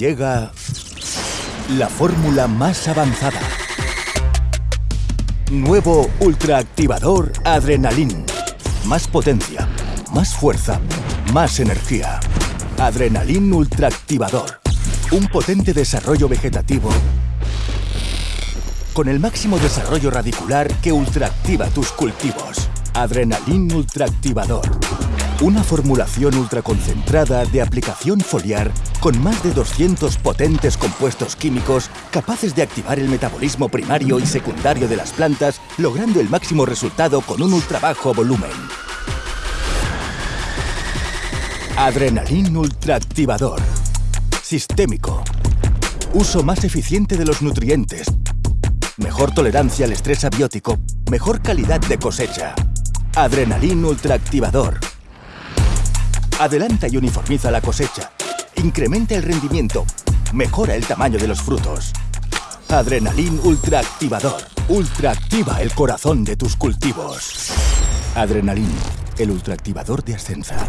Llega la fórmula más avanzada. Nuevo ultraactivador Adrenalin. Más potencia, más fuerza, más energía. Adrenalin Ultraactivador. Un potente desarrollo vegetativo con el máximo desarrollo radicular que ultraactiva tus cultivos. Adrenalin Ultraactivador. Una formulación ultraconcentrada de aplicación foliar con más de 200 potentes compuestos químicos capaces de activar el metabolismo primario y secundario de las plantas, logrando el máximo resultado con un ultrabajo volumen. Adrenalin Ultraactivador. Sistémico. Uso más eficiente de los nutrientes. Mejor tolerancia al estrés abiótico. Mejor calidad de cosecha. Adrenalin Ultraactivador. Adelanta y uniformiza la cosecha. Incrementa el rendimiento. Mejora el tamaño de los frutos. Adrenalin Ultraactivador. Ultraactiva el corazón de tus cultivos. Adrenalin, el ultraactivador de Ascensa.